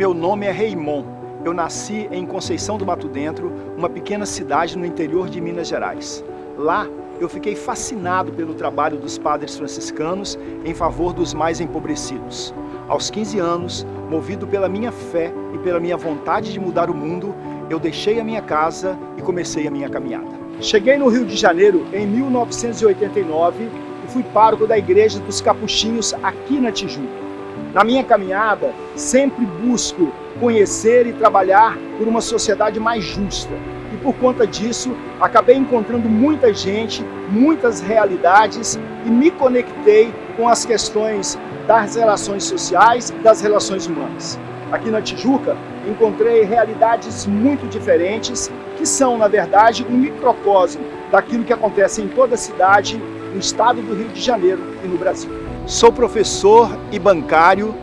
Meu nome é Reimon. Eu nasci em Conceição do Mato Dentro, uma pequena cidade no interior de Minas Gerais. Lá, eu fiquei fascinado pelo trabalho dos padres franciscanos em favor dos mais empobrecidos. Aos 15 anos, movido pela minha fé e pela minha vontade de mudar o mundo, eu deixei a minha casa e comecei a minha caminhada. Cheguei no Rio de Janeiro em 1989 e fui pároco da Igreja dos Capuchinhos aqui na Tijuca. Na minha caminhada, sempre busco conhecer e trabalhar por uma sociedade mais justa. E por conta disso, acabei encontrando muita gente, muitas realidades e me conectei com as questões das relações sociais e das relações humanas. Aqui na Tijuca, encontrei realidades muito diferentes, que são, na verdade, um microcosmo daquilo que acontece em toda a cidade, no estado do Rio de Janeiro e no Brasil. Sou professor e bancário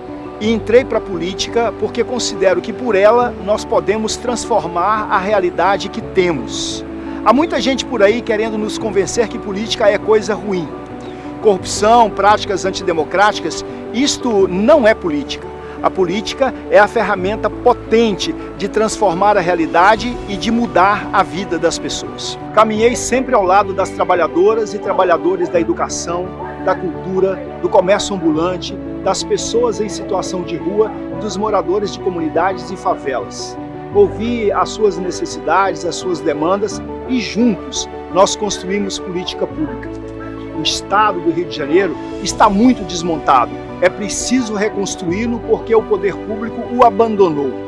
e entrei para a política porque considero que por ela nós podemos transformar a realidade que temos. Há muita gente por aí querendo nos convencer que política é coisa ruim. Corrupção, práticas antidemocráticas, isto não é política. A política é a ferramenta potente de transformar a realidade e de mudar a vida das pessoas. Caminhei sempre ao lado das trabalhadoras e trabalhadores da educação, da cultura, do comércio ambulante, das pessoas em situação de rua dos moradores de comunidades e favelas. Ouvi as suas necessidades, as suas demandas e juntos nós construímos política pública. O Estado do Rio de Janeiro está muito desmontado é preciso reconstruí-lo porque o poder público o abandonou.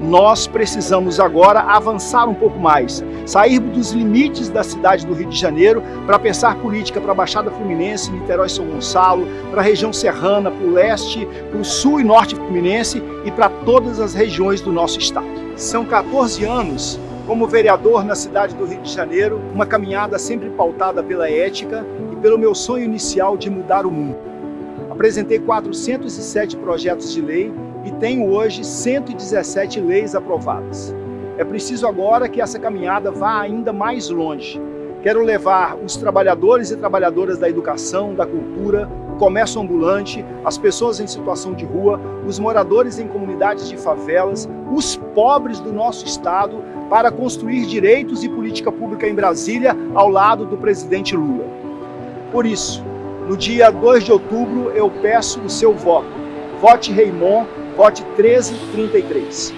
Nós precisamos agora avançar um pouco mais, sair dos limites da cidade do Rio de Janeiro para pensar política para a Baixada Fluminense, Niterói São Gonçalo, para a região serrana, para o leste, para o sul e norte fluminense e para todas as regiões do nosso estado. São 14 anos como vereador na cidade do Rio de Janeiro, uma caminhada sempre pautada pela ética e pelo meu sonho inicial de mudar o mundo. Apresentei 407 projetos de lei e tenho hoje 117 leis aprovadas. É preciso agora que essa caminhada vá ainda mais longe. Quero levar os trabalhadores e trabalhadoras da educação, da cultura, comércio ambulante, as pessoas em situação de rua, os moradores em comunidades de favelas, os pobres do nosso estado para construir direitos e política pública em Brasília ao lado do presidente Lula. Por isso, no dia 2 de outubro, eu peço o seu voto. Vote Reimon, vote 1333.